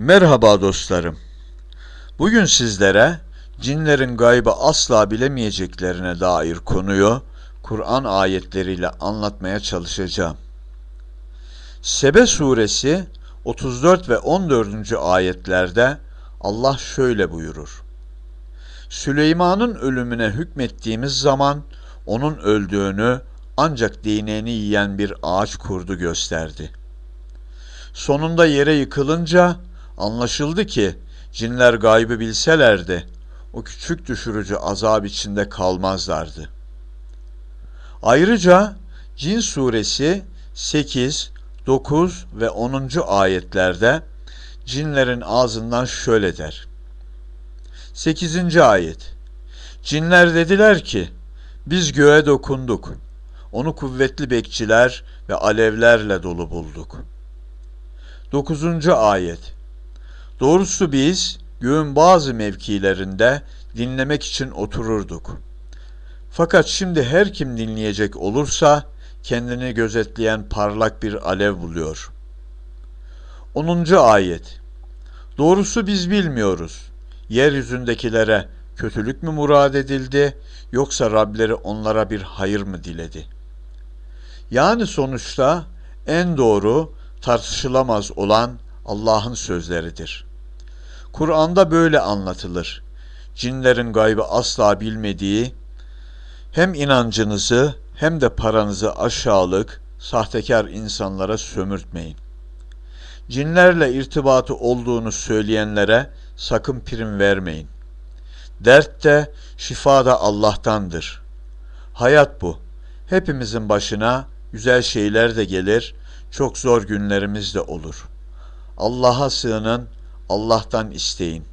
Merhaba dostlarım. Bugün sizlere cinlerin gaybı asla bilemeyeceklerine dair konuyu Kur'an ayetleriyle anlatmaya çalışacağım. Sebe suresi 34 ve 14. ayetlerde Allah şöyle buyurur. Süleyman'ın ölümüne hükmettiğimiz zaman onun öldüğünü ancak değneğini yiyen bir ağaç kurdu gösterdi. Sonunda yere yıkılınca anlaşıldı ki cinler gaybı bilselerdi o küçük düşürücü azap içinde kalmazlardı. Ayrıca Cin suresi 8, 9 ve 10. ayetlerde cinlerin ağzından şöyle der. 8. ayet Cinler dediler ki biz göğe dokunduk. Onu kuvvetli bekçiler ve alevlerle dolu bulduk. 9. ayet Doğrusu biz göğün bazı mevkilerinde dinlemek için otururduk. Fakat şimdi her kim dinleyecek olursa kendini gözetleyen parlak bir alev buluyor. 10. ayet Doğrusu biz bilmiyoruz. Yeryüzündekilere kötülük mü murad edildi yoksa Rableri onlara bir hayır mı diledi? Yani sonuçta en doğru tartışılamaz olan Allah'ın sözleridir. Kur'an'da böyle anlatılır. Cinlerin gaybı asla bilmediği, hem inancınızı hem de paranızı aşağılık, sahtekar insanlara sömürtmeyin. Cinlerle irtibatı olduğunu söyleyenlere sakın prim vermeyin. Dert de şifa da Allah'tandır. Hayat bu. Hepimizin başına güzel şeyler de gelir, çok zor günlerimiz de olur. Allah'a sığının, Allah'tan isteyin.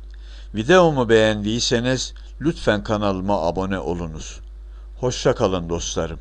Videomu beğendiyseniz lütfen kanalıma abone olunuz. Hoşça kalın dostlarım.